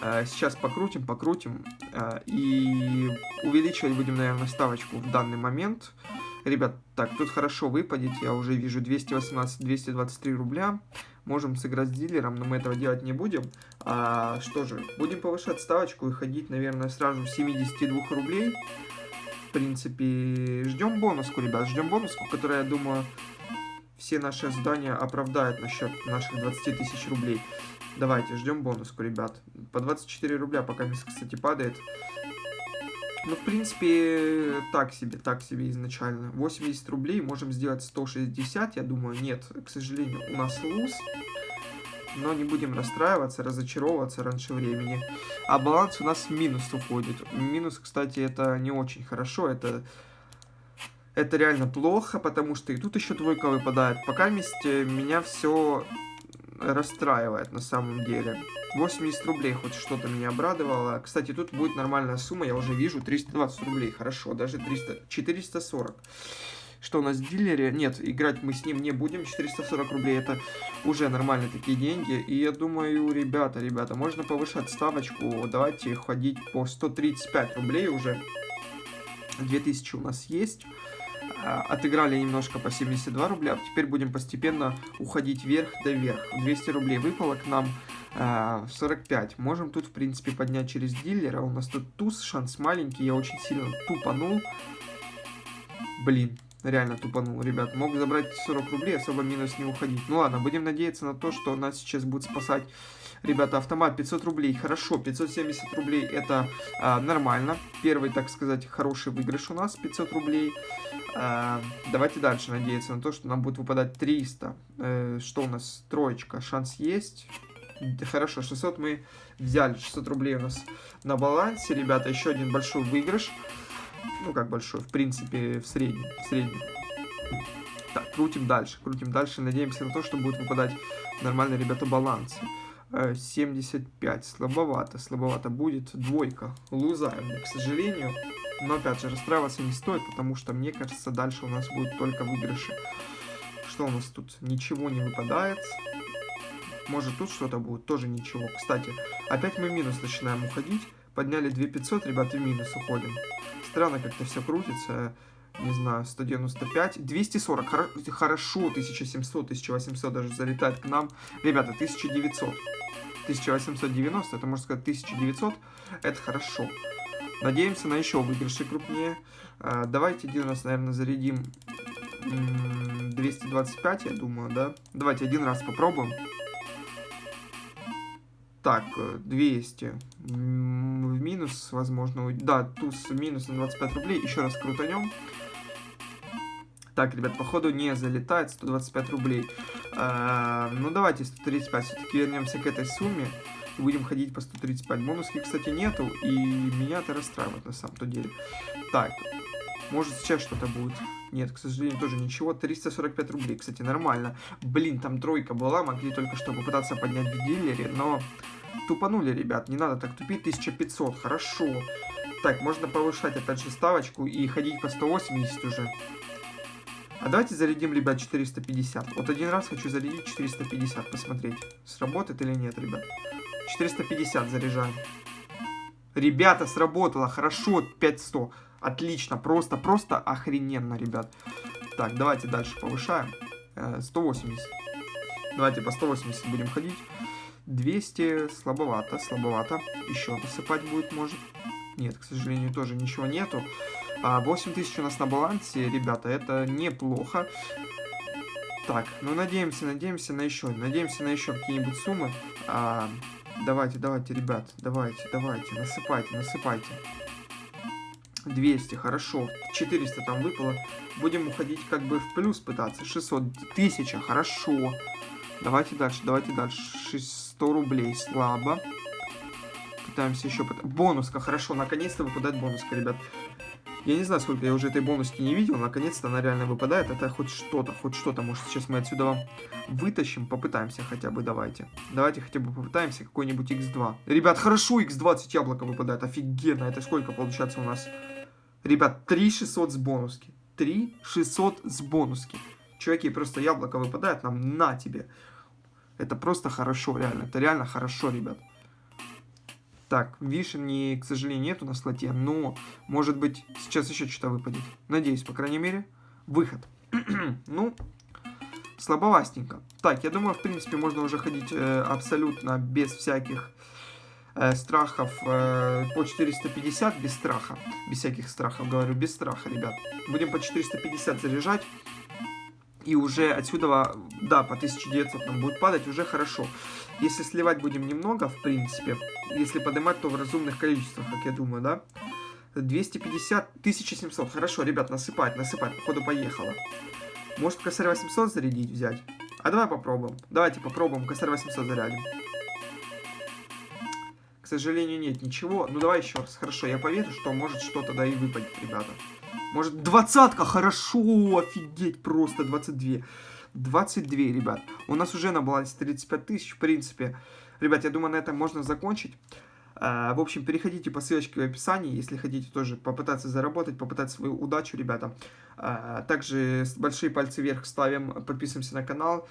Э, сейчас покрутим, покрутим. Э, и увеличивать будем, наверное, ставочку в данный момент. Ребят, так, тут хорошо выпадет. Я уже вижу 218-223 рубля. Можем сыграть с дилером, но мы этого делать не будем. А, что же, будем повышать ставочку и ходить, наверное, сразу 72 рублей. В принципе, ждем бонуску, ребят. Ждем бонуску, которая, я думаю, все наши ожидания оправдает насчет наших 20 тысяч рублей. Давайте, ждем бонуску, ребят. По 24 рубля, пока кстати, падает. Ну, в принципе, так себе, так себе изначально. 80 рублей, можем сделать 160, я думаю. Нет, к сожалению, у нас луз. Но не будем расстраиваться, разочаровываться раньше времени. А баланс у нас в минус уходит. Минус, кстати, это не очень хорошо. Это, это реально плохо, потому что и тут еще двойка выпадает. Пока вместе меня все расстраивает на самом деле. 80 рублей хоть что-то меня обрадовало. Кстати, тут будет нормальная сумма, я уже вижу, 320 рублей, хорошо, даже 300, 440. Что у нас в дилере? Нет, играть мы с ним не будем, 440 рублей это уже нормальные такие деньги. И я думаю, ребята, ребята, можно повышать ставочку, давайте ходить по 135 рублей уже. 2000 у нас есть. А, отыграли немножко по 72 рубля, теперь будем постепенно уходить вверх до вверх. 200 рублей выпало к нам, 45. А, Можем тут, в принципе, поднять через дилера. У нас тут туз, шанс маленький, я очень сильно тупанул. Блин, реально тупанул, ребят. Мог забрать 40 рублей, особо минус не уходить. Ну ладно, будем надеяться на то, что нас сейчас будет спасать Ребята, автомат 500 рублей, хорошо, 570 рублей это а, нормально. Первый, так сказать, хороший выигрыш у нас, 500 рублей. А, давайте дальше надеяться на то, что нам будет выпадать 300. Э, что у нас? Троечка, шанс есть. Хорошо, 600 мы взяли, 600 рублей у нас на балансе. Ребята, еще один большой выигрыш. Ну, как большой, в принципе, в среднем. В среднем. Так, крутим дальше, крутим дальше. Надеемся на то, что будет выпадать нормально, ребята, балансы. 75. Слабовато, слабовато будет. Двойка. Лузаем, к сожалению. Но опять же, расстраиваться не стоит, потому что, мне кажется, дальше у нас будет только выигрыши. Что у нас тут? Ничего не выпадает. Может тут что-то будет? Тоже ничего. Кстати, опять мы минус начинаем уходить. Подняли 2500, ребята, в минус уходим. Странно как-то все крутится не знаю, 195, 240, хорошо, 1700, 1800 даже залетает к нам. Ребята, 1900, 1890, это можно сказать 1900, это хорошо. Надеемся на еще выигрыши крупнее. А, давайте один раз, наверное, зарядим 225, я думаю, да? Давайте один раз попробуем. Так, 200. В минус, возможно. Да, туз минус на 25 рублей. Еще раз крутанем. Так, ребят, походу не залетает 125 рублей. А, ну, давайте 135. Все-таки вернемся к этой сумме. И будем ходить по 135. Бонуски, кстати, нету. И меня это расстраивает на самом-то деле. Так, может сейчас что-то будет. Нет, к сожалению, тоже ничего. 345 рублей, кстати, нормально. Блин, там тройка была. Могли только что попытаться поднять в дилере. Но тупанули, ребят. Не надо так тупить. 1500, хорошо. Так, можно повышать опять же ставочку и ходить по 180 уже. А давайте зарядим, ребят, 450. Вот один раз хочу зарядить 450, посмотреть, сработает или нет, ребят. 450 заряжаем. Ребята, сработало, хорошо, 500. Отлично, просто, просто охрененно, ребят. Так, давайте дальше повышаем. 180. Э, давайте по 180 будем ходить. 200 слабовато, слабовато. Еще насыпать будет, может. Нет, к сожалению, тоже ничего нету. 8 тысяч у нас на балансе, ребята, это неплохо. Так, ну надеемся, надеемся на еще, надеемся на еще какие-нибудь суммы. Давайте, давайте, ребят, давайте, давайте, насыпайте, насыпайте. 200, хорошо, 400 там выпало. Будем уходить как бы в плюс пытаться. 600, 1000, хорошо. Давайте дальше, давайте дальше. 600 рублей, слабо. Пытаемся еще... Бонуска, хорошо, наконец-то выпадает бонуска, ребят. Я не знаю, сколько я уже этой бонуски не видел, наконец-то она реально выпадает. Это хоть что-то, хоть что-то. Может, сейчас мы отсюда вам вытащим, попытаемся хотя бы, давайте. Давайте хотя бы попытаемся какой-нибудь x2. Ребят, хорошо, x20 яблоко выпадает, офигенно. Это сколько получается у нас? Ребят, 3600 с бонуски. 3600 с бонуски. Чуваки, просто яблоко выпадает нам на тебе. Это просто хорошо, реально. Это реально хорошо, ребят. Так, вишни, к сожалению, нету на слоте, но, может быть, сейчас еще что-то выпадет. Надеюсь, по крайней мере. Выход. ну, слабовастенько. Так, я думаю, в принципе, можно уже ходить э, абсолютно без всяких э, страхов э, по 450, без страха. Без всяких страхов, говорю, без страха, ребят. Будем по 450 заряжать. И уже отсюда, да, по 1900 нам будет падать, уже хорошо. Если сливать будем немного, в принципе, если поднимать, то в разумных количествах, как я думаю, да. 250, 1700. Хорошо, ребят, насыпать, насыпать, походу поехало. Может косарь 800 зарядить, взять? А давай попробуем. Давайте попробуем, косарь 800 зарядим. К сожалению, нет ничего. Ну, давай еще раз. Хорошо, я поверю, что может что-то да и выпадет, ребята. Может, двадцатка, хорошо, офигеть, просто 22. 22, ребят. У нас уже на балансе 35 тысяч, в принципе. Ребят, я думаю, на этом можно закончить. А, в общем, переходите по ссылочке в описании, если хотите тоже попытаться заработать, попытать свою удачу, ребята. А, также большие пальцы вверх ставим, подписываемся на канал